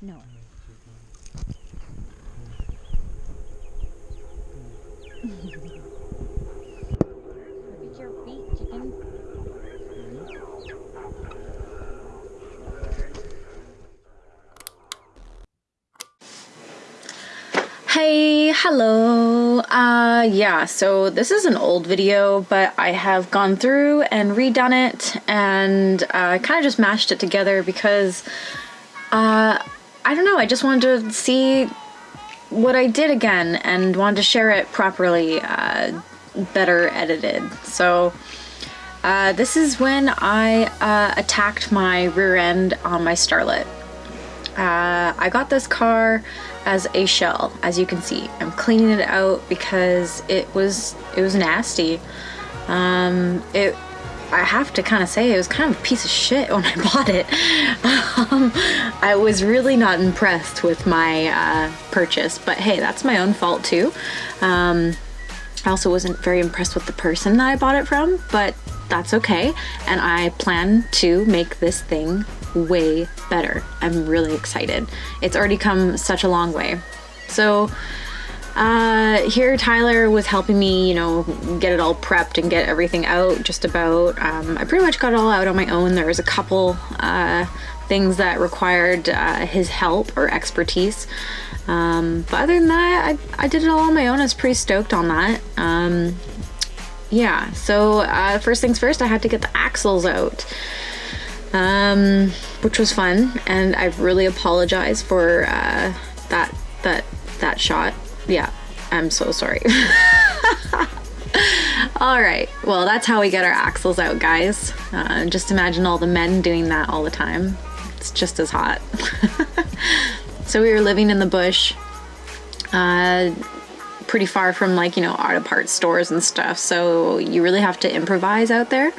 No. Look at your feet, chicken. Hey, hello. Uh, yeah, so this is an old video, but I have gone through and redone it and uh, kind of just mashed it together because uh, I don't know, I just wanted to see what I did again and wanted to share it properly, uh, better edited. So, uh, this is when I uh, attacked my rear end on my Starlet. Uh, I got this car as a shell, as you can see. I'm cleaning it out because it was it was nasty. Um, it I have to kind of say it was kind of a piece of shit when I bought it. Um, I was really not impressed with my uh, purchase, but hey, that's my own fault too. Um, I also wasn't very impressed with the person that I bought it from, but that's okay. And I plan to make this thing way better. I'm really excited. It's already come such a long way. So uh, here Tyler was helping me, you know, get it all prepped and get everything out just about. Um, I pretty much got it all out on my own. There was a couple uh, things that required uh, his help or expertise. Um, but other than that, I, I did it all on my own. I was pretty stoked on that. Um, yeah, so uh, first things first, I had to get the axles out um, which was fun. And I really apologize for uh, that that that shot. Yeah, I'm so sorry. all right, well that's how we get our axles out, guys. Uh, just imagine all the men doing that all the time. It's just as hot. so we were living in the bush. Uh, pretty far from like you know auto parts stores and stuff so you really have to improvise out there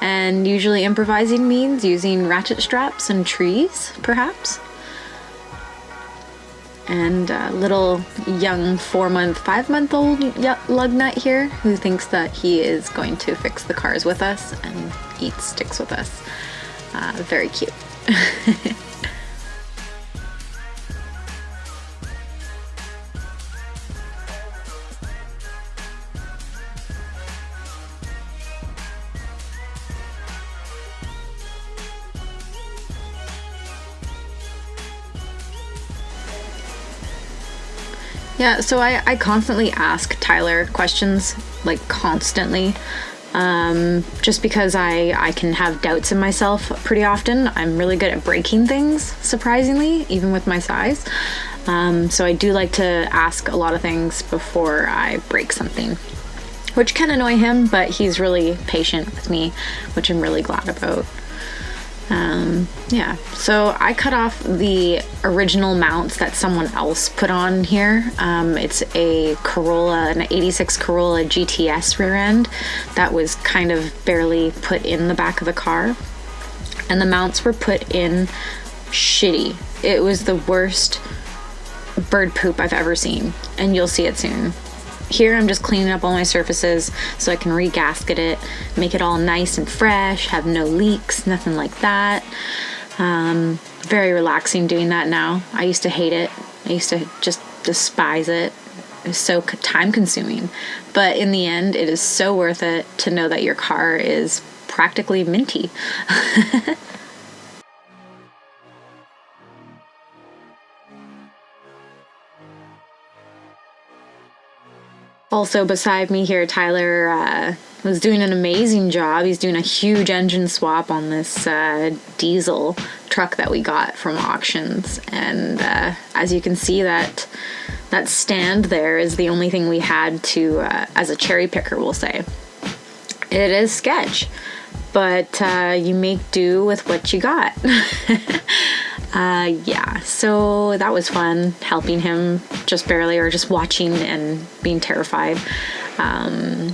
and usually improvising means using ratchet straps and trees, perhaps. And a little young four month, five month old lug nut here who thinks that he is going to fix the cars with us and eat sticks with us. Uh, very cute. Yeah, so I, I constantly ask Tyler questions, like constantly. Um, just because I, I can have doubts in myself pretty often. I'm really good at breaking things, surprisingly, even with my size. Um, so I do like to ask a lot of things before I break something, which can annoy him, but he's really patient with me, which I'm really glad about. Um, yeah, so I cut off the original mounts that someone else put on here. Um, it's a Corolla, an 86 Corolla GTS rear end that was kind of barely put in the back of the car. And the mounts were put in shitty. It was the worst bird poop I've ever seen, and you'll see it soon. Here I'm just cleaning up all my surfaces so I can regasket it, make it all nice and fresh, have no leaks, nothing like that. Um, very relaxing doing that now. I used to hate it. I used to just despise it. It was so time consuming. But in the end, it is so worth it to know that your car is practically minty. Also beside me here, Tyler uh, was doing an amazing job. He's doing a huge engine swap on this uh, diesel truck that we got from auctions. And uh, as you can see that that stand there is the only thing we had to, uh, as a cherry picker we'll say. It is sketch, but uh, you make do with what you got. Uh, yeah, so that was fun helping him just barely or just watching and being terrified. Um,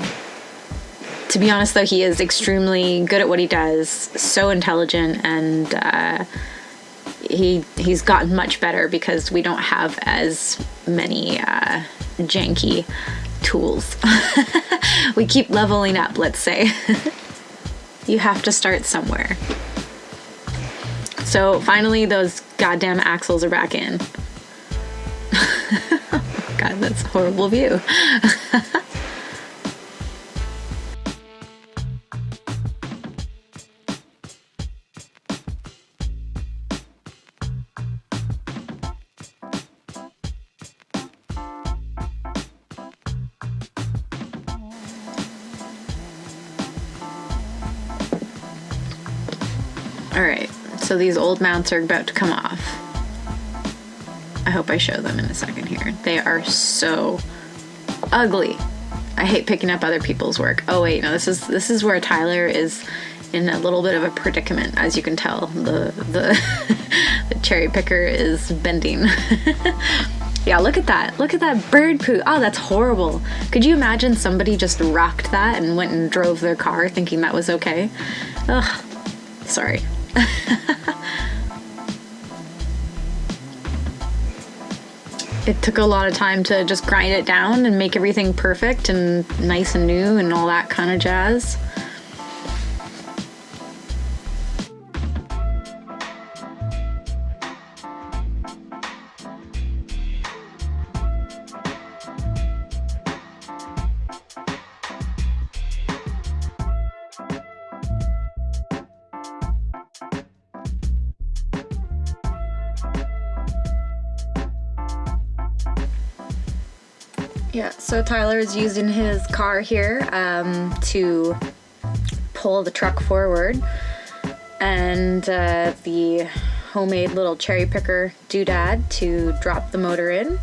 to be honest, though, he is extremely good at what he does, so intelligent, and uh, he he's gotten much better because we don't have as many uh, janky tools. we keep leveling up, let's say. you have to start somewhere. So finally, those goddamn axles are back in. God, that's a horrible view. All right so these old mounts are about to come off. I hope I show them in a second here. They are so ugly. I hate picking up other people's work. Oh wait, no, this is this is where Tyler is in a little bit of a predicament, as you can tell. The the, the cherry picker is bending. yeah, look at that. Look at that bird poo. Oh, that's horrible. Could you imagine somebody just rocked that and went and drove their car thinking that was okay? Ugh. Sorry. it took a lot of time to just grind it down and make everything perfect and nice and new and all that kind of jazz. Yeah, so Tyler is using his car here um, to pull the truck forward and uh, the homemade little cherry picker doodad to drop the motor in.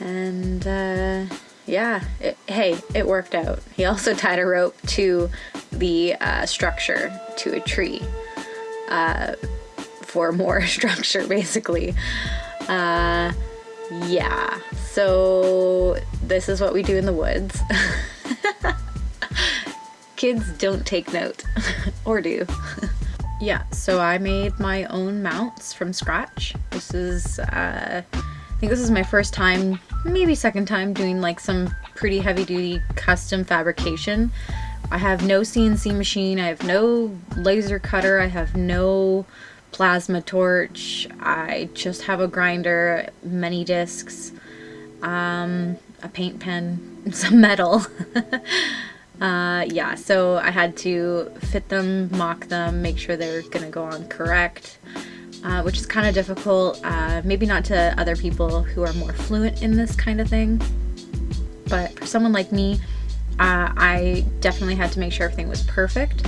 And uh, yeah, it, hey, it worked out. He also tied a rope to the uh, structure, to a tree, uh, for more structure basically. Uh, yeah, so this is what we do in the woods. Kids don't take note, or do. yeah, so I made my own mounts from scratch. This is, uh, I think this is my first time, maybe second time doing like some pretty heavy duty custom fabrication. I have no CNC machine, I have no laser cutter, I have no plasma torch. I just have a grinder, many discs, um, a paint pen, some metal. uh, yeah, so I had to fit them, mock them, make sure they're gonna go on correct. Uh, which is kind of difficult, uh, maybe not to other people who are more fluent in this kind of thing, but for someone like me, uh, I definitely had to make sure everything was perfect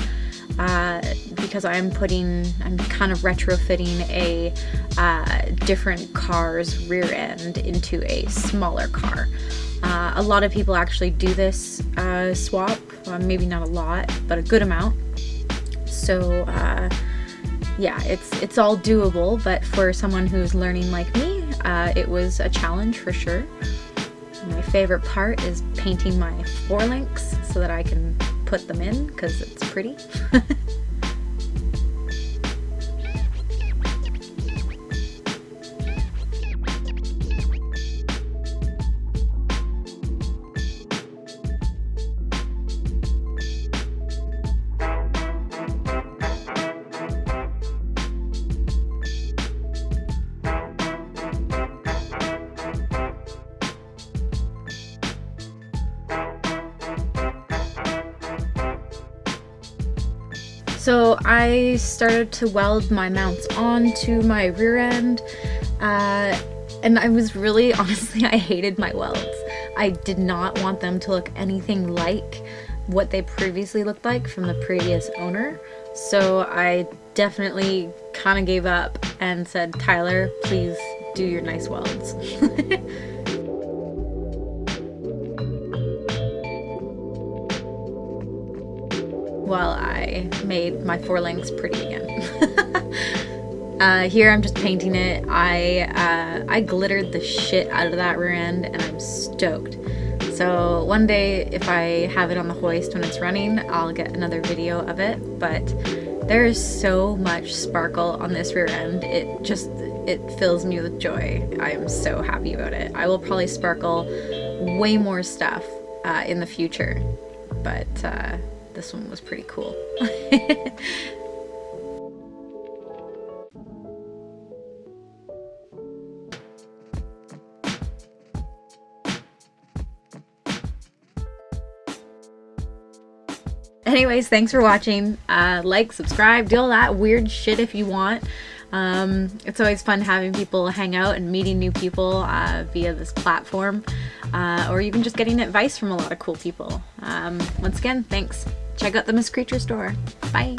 uh, because I'm putting, I'm kind of retrofitting a uh, different car's rear end into a smaller car. Uh, a lot of people actually do this uh, swap, maybe not a lot, but a good amount. So uh, yeah, it's it's all doable, but for someone who's learning like me, uh, it was a challenge for sure. My favorite part is painting my four-links so that I can put them in because it's pretty. So I started to weld my mounts onto my rear end uh, and I was really, honestly, I hated my welds. I did not want them to look anything like what they previously looked like from the previous owner. So I definitely kind of gave up and said, Tyler, please do your nice welds. while I made my four-links pretty again. uh, here I'm just painting it. I, uh, I glittered the shit out of that rear end and I'm stoked. So one day if I have it on the hoist when it's running, I'll get another video of it. But there is so much sparkle on this rear end. It just, it fills me with joy. I'm so happy about it. I will probably sparkle way more stuff uh, in the future. But uh, this one was pretty cool. Anyways, thanks for watching. Uh, like, subscribe, do all that weird shit if you want. Um, it's always fun having people hang out and meeting new people uh, via this platform, uh, or even just getting advice from a lot of cool people. Um, once again, thanks. Check out the Miss Creature store. Bye.